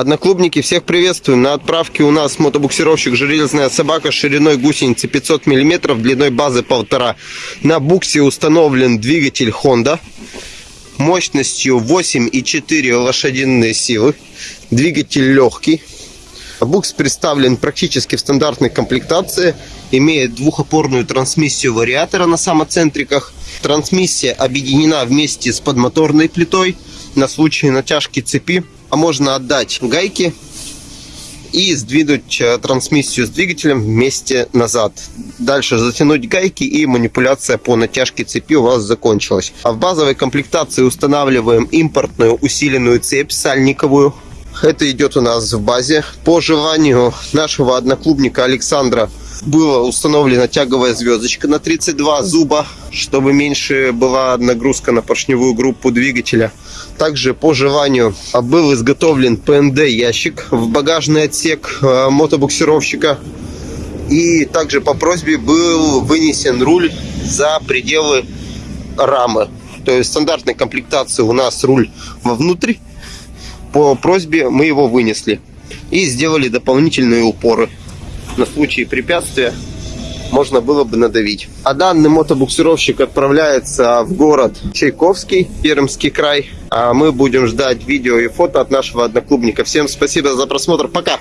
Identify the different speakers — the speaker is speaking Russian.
Speaker 1: Одноклубники, всех приветствуем. На отправке у нас мотобуксировщик «Железная собака» шириной гусеницы 500 мм, длиной базы 1,5. На буксе установлен двигатель Honda мощностью 8,4 лошадиные силы. Двигатель легкий. Букс представлен практически в стандартной комплектации. Имеет двухопорную трансмиссию вариатора на самоцентриках. Трансмиссия объединена вместе с подмоторной плитой на случай натяжки цепи. А можно отдать гайки и сдвинуть э, трансмиссию с двигателем вместе назад. Дальше затянуть гайки и манипуляция по натяжке цепи у вас закончилась. А в базовой комплектации устанавливаем импортную усиленную цепь сальниковую. Это идет у нас в базе. По желанию нашего одноклубника Александра была установлена тяговая звездочка на 32 зуба, чтобы меньше была нагрузка на поршневую группу двигателя. Также по желанию был изготовлен ПНД ящик в багажный отсек э, мотобуксировщика. И также по просьбе был вынесен руль за пределы рамы. То есть в стандартной комплектации у нас руль вовнутрь. По просьбе мы его вынесли. И сделали дополнительные упоры на случай препятствия можно было бы надавить. А данный мотобуксировщик отправляется в город Чайковский, Пермский край. А мы будем ждать видео и фото от нашего одноклубника. Всем спасибо за просмотр. Пока!